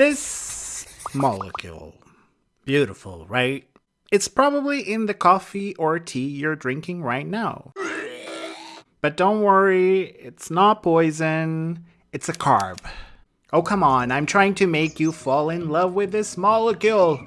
This molecule. Beautiful, right? It's probably in the coffee or tea you're drinking right now. But don't worry, it's not poison, it's a carb. Oh, come on, I'm trying to make you fall in love with this molecule.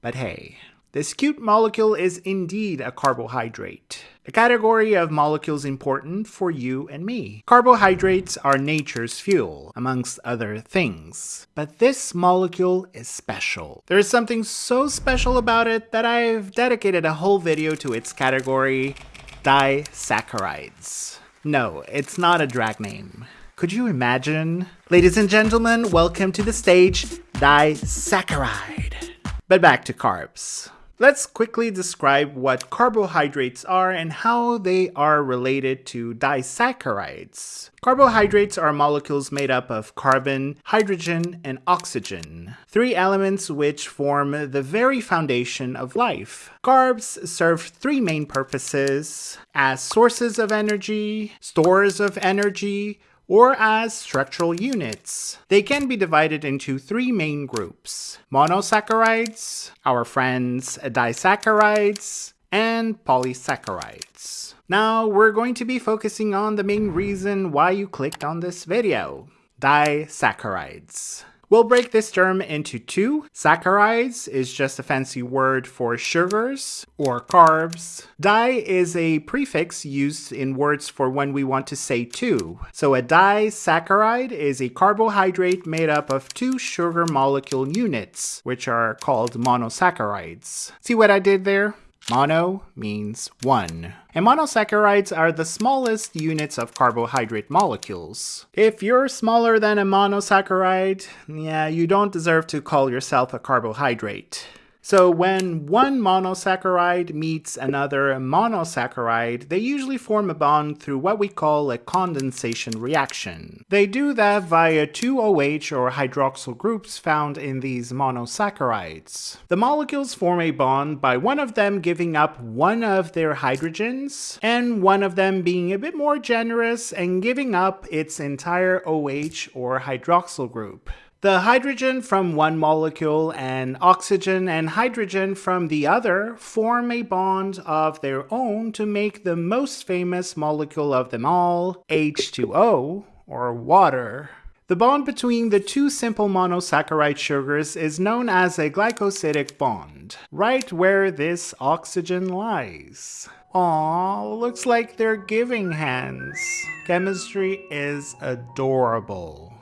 But hey, this cute molecule is indeed a carbohydrate. A category of molecules important for you and me. Carbohydrates are nature's fuel, amongst other things. But this molecule is special. There is something so special about it that I've dedicated a whole video to its category, disaccharides. No, it's not a drag name. Could you imagine? Ladies and gentlemen, welcome to the stage, disaccharide. But back to carbs. Let's quickly describe what carbohydrates are and how they are related to disaccharides. Carbohydrates are molecules made up of carbon, hydrogen, and oxygen, three elements which form the very foundation of life. Carbs serve three main purposes as sources of energy, stores of energy, or as structural units. They can be divided into three main groups. Monosaccharides, our friends disaccharides, and polysaccharides. Now we're going to be focusing on the main reason why you clicked on this video, disaccharides. We'll break this term into two. Saccharides is just a fancy word for sugars or carbs. Di is a prefix used in words for when we want to say two. So a disaccharide is a carbohydrate made up of two sugar molecule units, which are called monosaccharides. See what I did there? Mono means one. And monosaccharides are the smallest units of carbohydrate molecules. If you're smaller than a monosaccharide, yeah, you don't deserve to call yourself a carbohydrate. So when one monosaccharide meets another monosaccharide, they usually form a bond through what we call a condensation reaction. They do that via two OH or hydroxyl groups found in these monosaccharides. The molecules form a bond by one of them giving up one of their hydrogens and one of them being a bit more generous and giving up its entire OH or hydroxyl group. The hydrogen from one molecule and oxygen and hydrogen from the other form a bond of their own to make the most famous molecule of them all, H2O, or water. The bond between the two simple monosaccharide sugars is known as a glycosidic bond, right where this oxygen lies. Aww, looks like they're giving hands. Chemistry is adorable.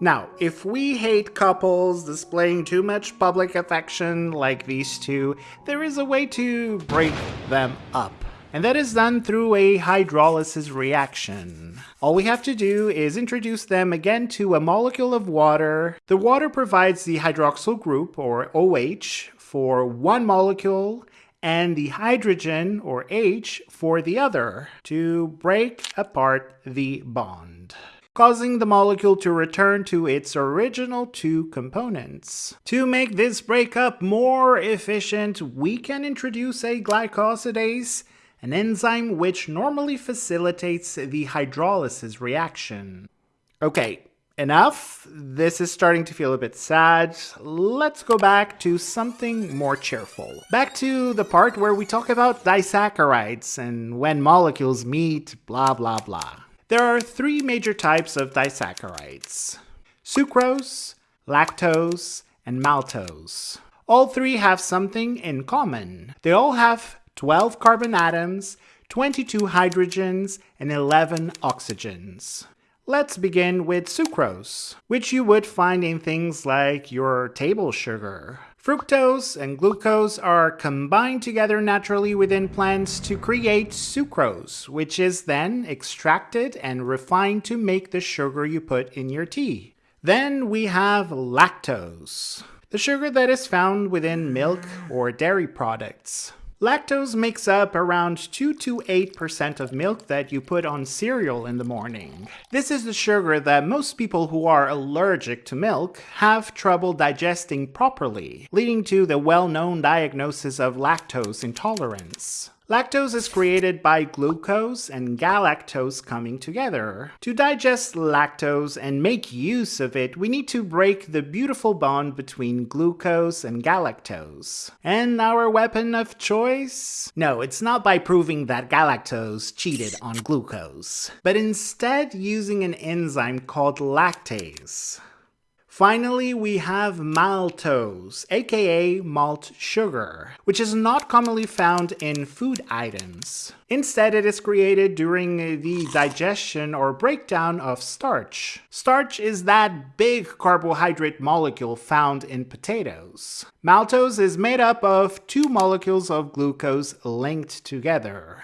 Now, if we hate couples displaying too much public affection like these two, there is a way to break them up. And that is done through a hydrolysis reaction. All we have to do is introduce them again to a molecule of water. The water provides the hydroxyl group, or OH, for one molecule, and the hydrogen, or H, for the other, to break apart the bond causing the molecule to return to its original two components. To make this breakup more efficient, we can introduce a glycosidase, an enzyme which normally facilitates the hydrolysis reaction. Okay, enough. This is starting to feel a bit sad. Let's go back to something more cheerful. Back to the part where we talk about disaccharides and when molecules meet, blah blah blah. There are three major types of disaccharides. Sucrose, lactose, and maltose. All three have something in common. They all have 12 carbon atoms, 22 hydrogens, and 11 oxygens. Let's begin with sucrose, which you would find in things like your table sugar, Fructose and glucose are combined together naturally within plants to create sucrose, which is then extracted and refined to make the sugar you put in your tea. Then we have lactose, the sugar that is found within milk or dairy products. Lactose makes up around 2 to 8% of milk that you put on cereal in the morning. This is the sugar that most people who are allergic to milk have trouble digesting properly, leading to the well-known diagnosis of lactose intolerance. Lactose is created by glucose and galactose coming together. To digest lactose and make use of it, we need to break the beautiful bond between glucose and galactose. And our weapon of choice? No, it's not by proving that galactose cheated on glucose, but instead using an enzyme called lactase. Finally, we have maltose, aka malt sugar, which is not commonly found in food items. Instead, it is created during the digestion or breakdown of starch. Starch is that big carbohydrate molecule found in potatoes. Maltose is made up of two molecules of glucose linked together.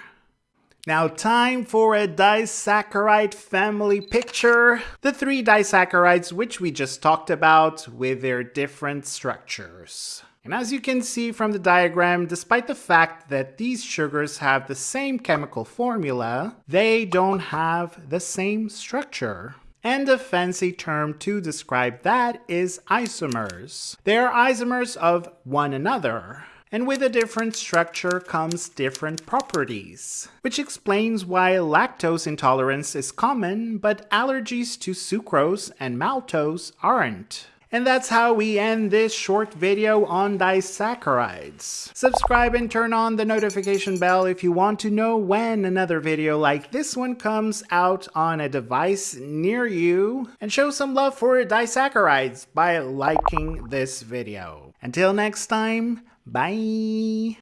Now time for a disaccharide family picture. The three disaccharides which we just talked about with their different structures. And as you can see from the diagram, despite the fact that these sugars have the same chemical formula, they don't have the same structure. And a fancy term to describe that is isomers. They are isomers of one another and with a different structure comes different properties, which explains why lactose intolerance is common, but allergies to sucrose and maltose aren't. And that's how we end this short video on disaccharides. Subscribe and turn on the notification bell if you want to know when another video like this one comes out on a device near you. And show some love for disaccharides by liking this video. Until next time, Bye.